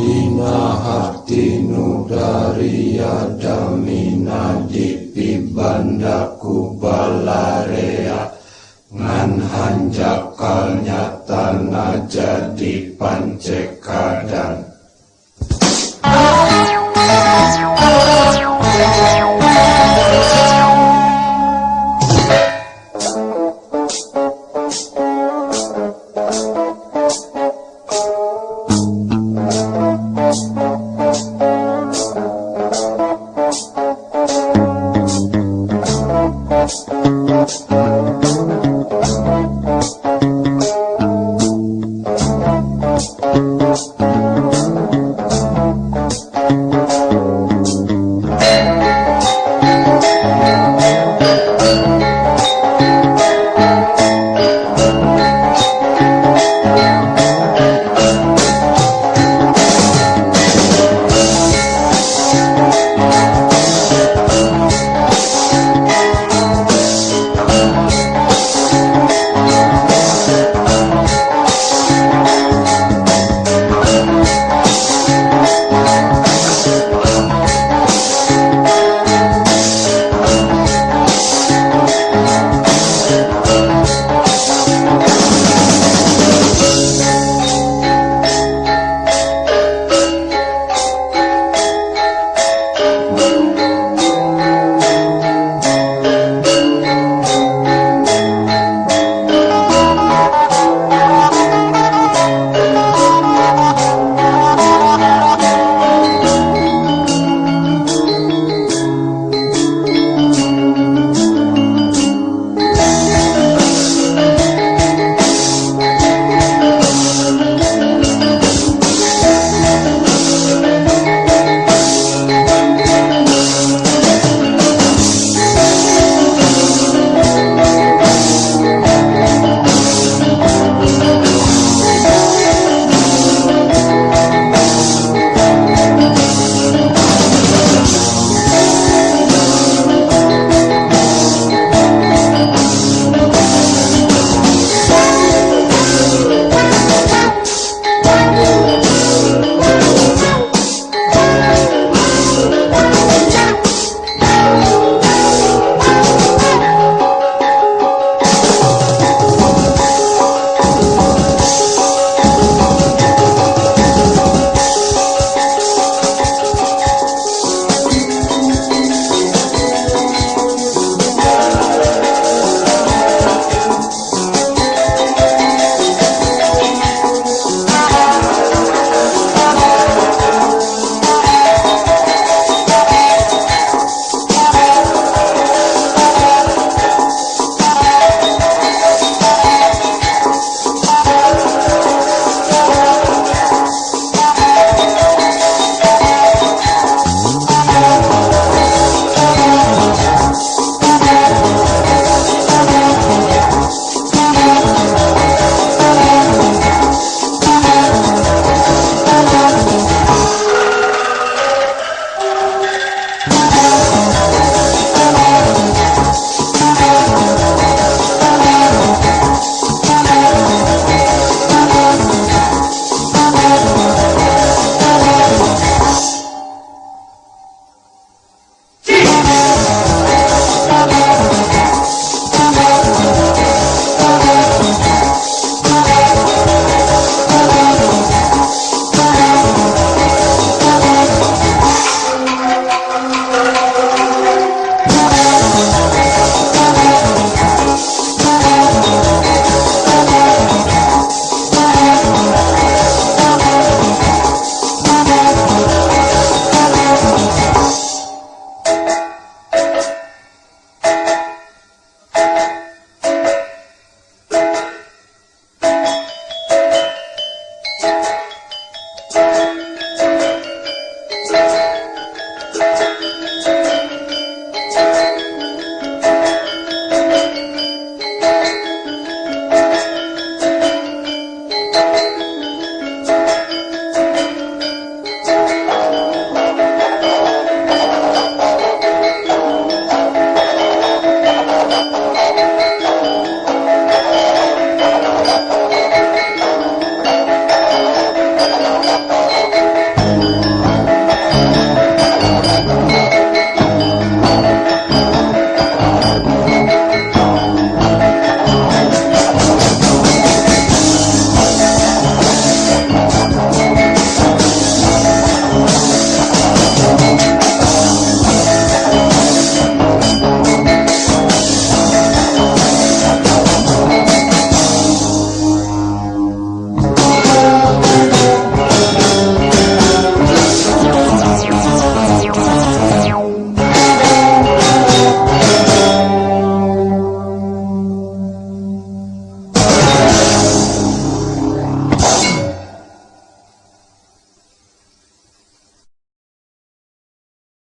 Ina hati nudaria damina dipi bandaku balarea. Ngan hanjakal nyata jadi pancekadang.